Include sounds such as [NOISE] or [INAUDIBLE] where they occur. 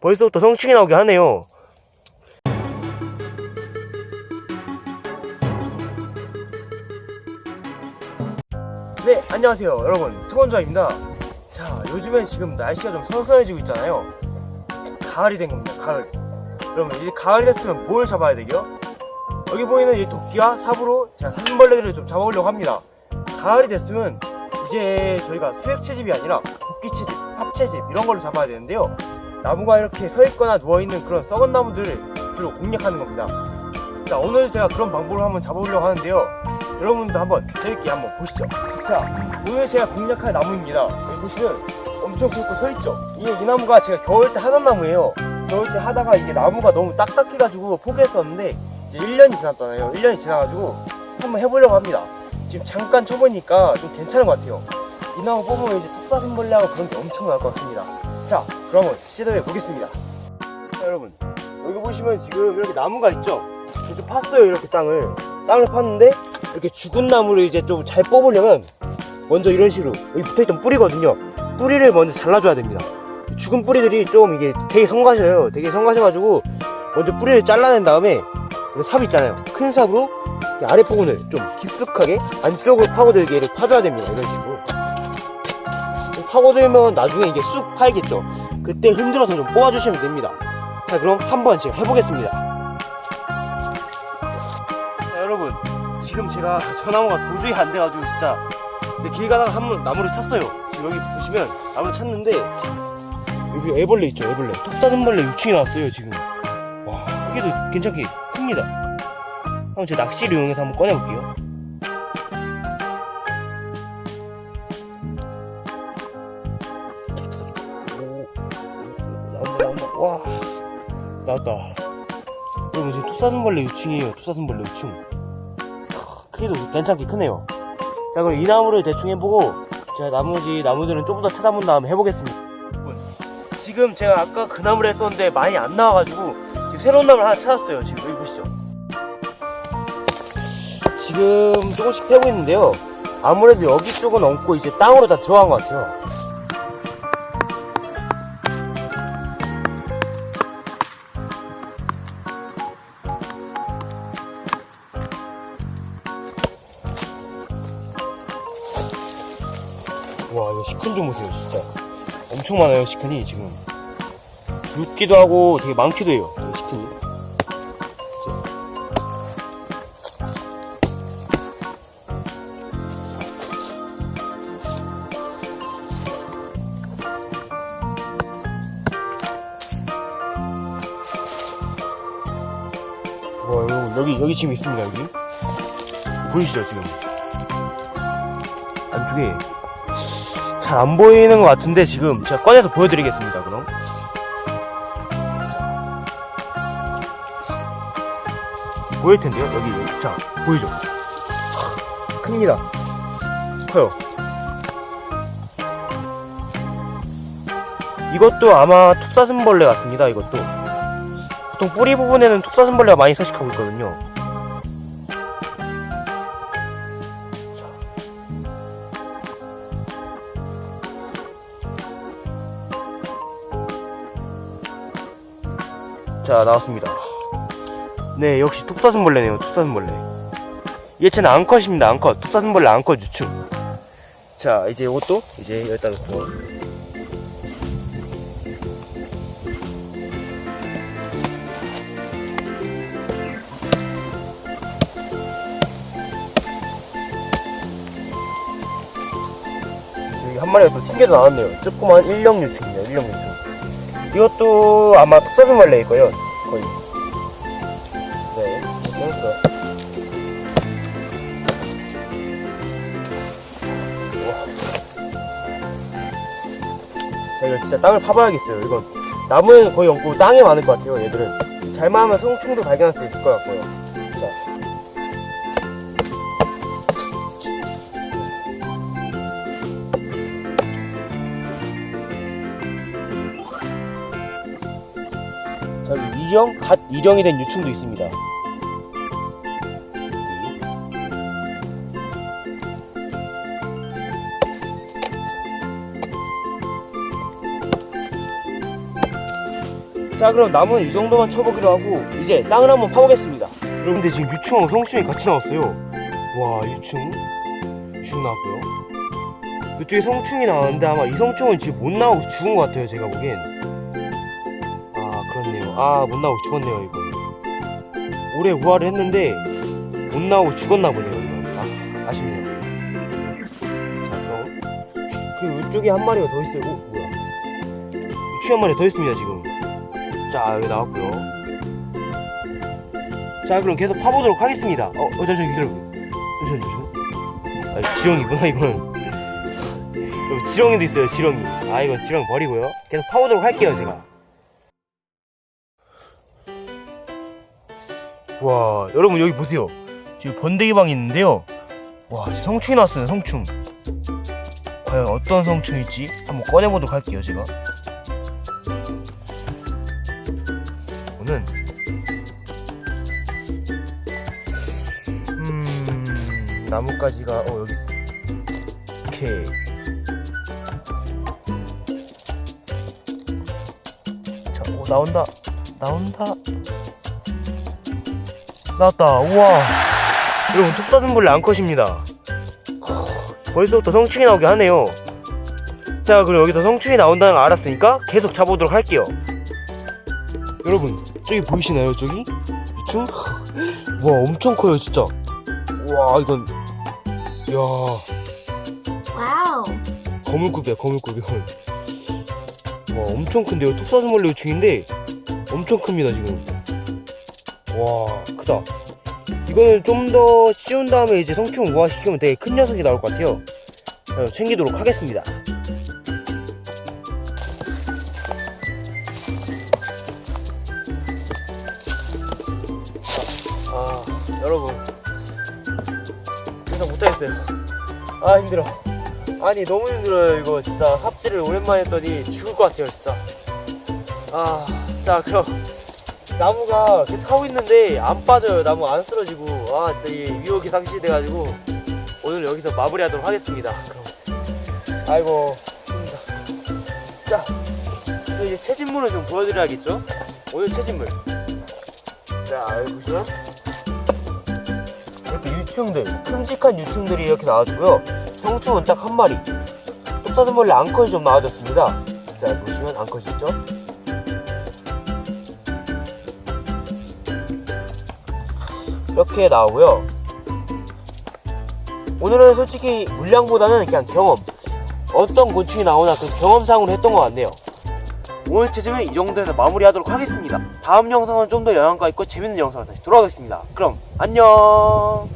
벌써부터 성충이 나오게 하네요. 네, 안녕하세요, 여러분. 투건자입니다. 자, 요즘엔 지금 날씨가 좀 선선해지고 있잖아요. 가을이 된 겁니다, 가을. 그러면 이제 가을이 됐으면 뭘 잡아야 되죠? 여기 보이는 이 도끼와 삽으로 제가 사슴벌레들을 좀 잡아보려고 합니다. 가을이 됐으면 이제 저희가 수액 채집이 아니라 도끼 채집, 삽 채집 이런 걸로 잡아야 되는데요. 나무가 이렇게 서 있거나 누워 있는 그런 썩은 나무들을 주로 공략하는 겁니다. 자, 오늘 제가 그런 방법을 한번 잡아보려고 하는데요. 여러분도 한번 재밌게 한번 보시죠. 자, 오늘 제가 공략할 나무입니다. 여기 보시면 엄청 굵고 서 있죠. 이게 이 나무가 제가 겨울 때 하던 나무예요. 겨울 때 하다가 이게 나무가 너무 딱딱해가지고 포기했었는데 이제 1년이 지났잖아요. 1년이 지나가지고 한번 해보려고 합니다. 지금 잠깐 쳐보니까 좀 괜찮은 것 같아요. 이 나무 뽑으면 이제 톱사슴벌레하고 그런 게 엄청 나올 것 같습니다. 자, 그러면 시도해 보겠습니다. 자, 여러분 여기 보시면 지금 이렇게 나무가 있죠. 이렇게 팠어요 이렇게 땅을 땅을 팠는데 이렇게 죽은 나무를 이제 좀 잘 뽑으려면 먼저 이런 식으로 여기 붙어있던 뿌리거든요. 뿌리를 먼저 잘라줘야 됩니다. 죽은 뿌리들이 좀 이게 되게 성가셔요. 되게 성가셔가지고 먼저 뿌리를 잘라낸 다음에 이삽 있잖아요. 큰 삽으로 이 아래 부분을 좀 깊숙하게 안쪽으로 파고들게 이렇게 파줘야 됩니다. 이런 식으로. 파고들면 나중에 이게 쑥 파이겠죠. 그때 흔들어서 좀 뽑아주시면 됩니다. 자, 그럼 한번 제가 해보겠습니다. 자, 여러분, 지금 제가 저 나무가 도저히 안 돼가지고 진짜 길 가다가 한 번 나무를 쳤어요. 지금 여기 보시면 나무를 쳤는데 여기 애벌레 있죠, 애벌레. 톱사슴벌레 유충이 나왔어요, 지금. 와, 크기도 괜찮게 큽니다. 한번 제 낚시를 이용해서 한번 꺼내볼게요. 나왔다. 여러분, 지금 톱사슴벌레 유충이에요, 톱사슴벌레 유충. 크, 크기도 괜찮게 크네요. 자, 그럼 이 나무를 대충 해보고, 제가 나머지 나무들은 조금 더 찾아본 다음에 해보겠습니다. 지금 제가 아까 그 나무를 했었는데 많이 안 나와가지고, 지금 새로운 나무를 하나 찾았어요. 지금 여기 보시죠. 지금 조금씩 패고 있는데요. 아무래도 여기 쪽은 엉고 이제 땅으로 다 들어간 것 같아요. 와, 이거 시큰 좀 보세요, 진짜. 엄청 많아요, 시큰이 지금. 굵기도 하고 되게 많기도 해요, 이 시큰이. 와, 여기, 여기 지금 있습니다, 여기. 보이시죠, 지금? 안쪽에 잘 안 보이는 것 같은데, 지금 제가 꺼내서 보여드리겠습니다, 그럼. 보일 텐데요, 여기. 자, 보이죠? 큽니다. 커요. 이것도 아마 톱사슴벌레 같습니다, 이것도. 보통 뿌리 부분에는 톱사슴벌레가 많이 서식하고 있거든요. 자, 나왔습니다. 네, 역시 톱사슴벌레네요, 톱사슴벌레. 얘체는 암컷입니다, 암컷. 톱사슴벌레 암컷 유충. 자, 이제 이것도 이제 여기다 놓고. 한 마리가 또 튕겨져 나왔네요. 조그만 일령 유충입니다. 일령 유충. 이것도 아마 톱사슴 벌레일 거예요. 거의. 네. 자, 이거 진짜 땅을 파봐야겠어요. 이건 나무에는 거의 없고 땅에 많을 것 같아요. 얘들은. 잘만 하면 성충도 발견할 수 있을 것 같고요. 자. 자, 여기 이령, 갓 이령이 된 유충도 있습니다. 자 그럼 나무는 이 정도만 쳐보기로 하고 이제 땅을 한번 파보겠습니다. 여러분들 지금 유충하고 성충이 같이 나왔어요. 와 유충? 유충 나왔고요. 이쪽에 성충이 나왔는데 아마 이 성충은 지금 못 나오고 죽은 것 같아요 제가 보기엔 아 못 나오고 죽었네요 이거. 올해 우화를 했는데 못 나오고 죽었나 보네요 이거. 아 아쉽네요. 자 그럼 그 이쪽에 한 마리가 더 있어요. 어 뭐야. 유충 한 마리 더 있습니다 지금. 자 여기 나왔고요. 자 그럼 계속 파보도록 하겠습니다. 어, 어 잠시만 기다려보세요. 잠시만 잠시만 아 지렁이구나 이건. [LAUGHS] 지렁이도 있어요 지렁이. 아 이건 지렁이 버리고요. 계속 파보도록 할게요 제가 와 여러분 여기 보세요. 지금 번데기 방이 있는데요. 와 성충이 나왔어요 성충. 과연 어떤 성충일지 한번 꺼내보도록 할게요 제가. 이거는 음 나뭇가지가 어 여기 오케이 자오 나온다. 나온다 나왔다. 우와. 여러분 톱사슴벌레 암컷입니다. 허, 벌써부터 성충이 나오게 하네요. 자 그럼 여기서 성충이 나온다는 걸 알았으니까 계속 잡아보도록 할게요. 여러분 저기 보이시나요 저기? 유충? 와 엄청 커요 진짜. 와 이건. 이야. wow. 거물급이야 거물급 이건 [LAUGHS] 와 엄청 큰데요. 톱사슴벌레 유충인데 엄청 큽니다 지금 와 크다. 이거는 좀 더 씌운 다음에 이제 성충 우화시키면 되게 큰 녀석이 나올 것 같아요. 자 챙기도록 하겠습니다. 아 여러분. 이상 못하겠어요. 아 힘들어. 아니 너무 힘들어요 이거 진짜. 합질을 오랜만에 했더니 죽을 것 같아요 진짜. 아자 그럼 나무가 계속 하고 있는데 안 빠져요. 나무 안 쓰러지고. 아 진짜 이 유혹이 상실이 돼가지고 오늘 여기서 마무리하도록 하겠습니다. 그럼. 아이고 자또 이제 채집물을 좀 보여드려야겠죠? 오늘 채집물. 자 보시면. 이렇게 유충들 큼직한 유충들이 이렇게 나와주고요. 성충은 딱 한 마리. 톱사슴벌레 암컷이 좀 나와줬습니다. 자 보시면 암컷이 있죠 이렇게 나오고요. 오늘은 솔직히 물량보다는 그냥 경험. 어떤 곤충이 나오나 그 경험상으로 했던 것 같네요. 오늘 채집은 이 정도에서 마무리하도록 하겠습니다. 다음 영상은 좀 더 영양가 있고 재밌는 영상으로 다시 돌아오겠습니다. 그럼 안녕